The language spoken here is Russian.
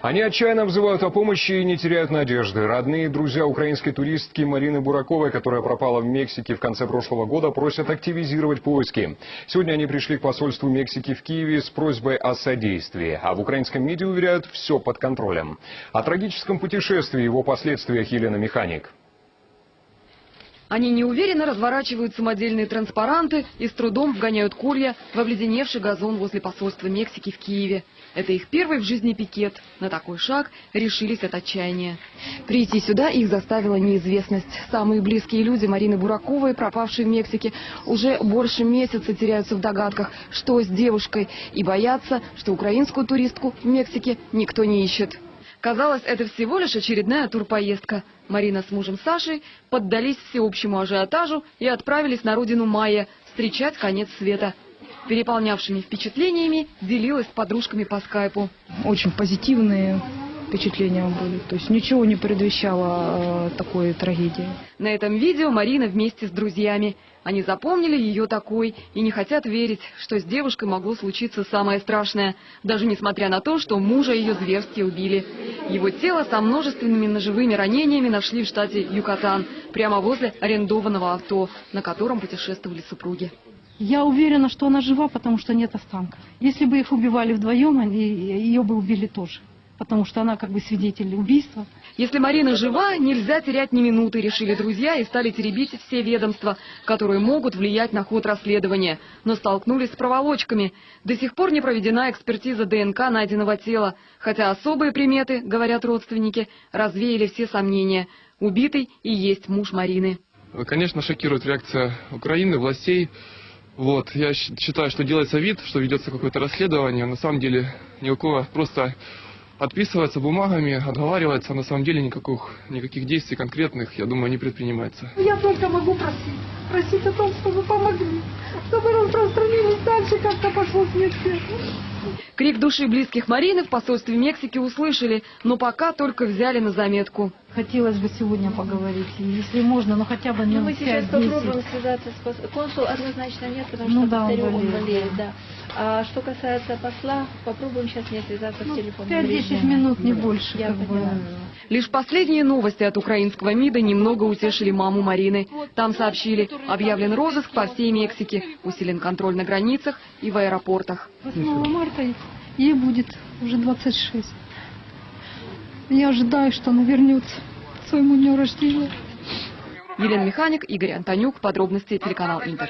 Они отчаянно взывают о помощи и не теряют надежды. Родные и друзья украинской туристки Марины Бураковой, которая пропала в Мексике в конце прошлого года, просят активизировать поиски. Сегодня они пришли к посольству Мексики в Киеве с просьбой о содействии. А в украинском МИДе уверяют, все под контролем. О трагическом путешествии и его последствиях Елена Механик. Они неуверенно разворачивают самодельные транспаранты и с трудом вгоняют колья в обледеневший газон возле посольства Мексики в Киеве. Это их первый в жизни пикет. На такой шаг решились от отчаяния. Прийти сюда их заставила неизвестность. Самые близкие люди Марины Бураковой, пропавшей в Мексике, уже больше месяца теряются в догадках, что с девушкой, и боятся, что украинскую туристку в Мексике никто не ищет. Казалось, это всего лишь очередная турпоездка. Марина с мужем Сашей поддались всеобщему ажиотажу и отправились на родину Майя встречать конец света. Переполнявшими впечатлениями делилась с подружками по скайпу. очень позитивные впечатления были. То есть ничего не предвещало э, такой трагедии. На этом видео Марина вместе с друзьями. Они запомнили ее такой и не хотят верить, что с девушкой могло случиться самое страшное, даже несмотря на то, что мужа ее зверски убили. Его тело со множественными ножевыми ранениями нашли в штате Юкатан, прямо возле арендованного авто, на котором путешествовали супруги. Я уверена, что она жива, потому что нет останков. Если бы их убивали вдвоем, они, ее бы убили тоже. Потому что она как бы свидетель убийства. Если Марина жива, нельзя терять ни минуты, решили друзья и стали теребить все ведомства, которые могут влиять на ход расследования. Но столкнулись с проволочками. До сих пор не проведена экспертиза ДНК найденного тела. Хотя особые приметы, говорят родственники, развеяли все сомнения. Убитый и есть муж Марины. Конечно, шокирует реакция Украины, властей. Вот, я считаю, что делается вид, что ведется какое-то расследование. На самом деле никакого, просто отписывается бумагами, отговаривается. На самом деле никаких, никаких действий конкретных, я думаю, не предпринимается. Я только могу просить. Просить о том, чтобы помогли. Чтобы распространились дальше, как-то пошло следствие. Крик души близких Марины в посольстве Мексики услышали, но пока только взяли на заметку. Хотелось бы сегодня поговорить, если можно, ну хотя бы Ну, минут мы сейчас 5-10. попробуем связаться с консул однозначно нет, потому Ну что да, он повторю, он болеет, болеет, да. да. А что касается посла, попробуем сейчас не связаться Ну, в телефон. 5-10 минут, не больше. Я как бы. поняла. Лишь последние новости от украинского МИДа немного утешили маму Марины. Там сообщили, объявлен розыск по всей Мексике, усилен контроль на границах и в аэропортах. 8 марта ей будет уже 26. Я ожидаю, что она вернется своему дню рождения. Елена Механик, Игорь Антонюк. Подробности телеканал Интер.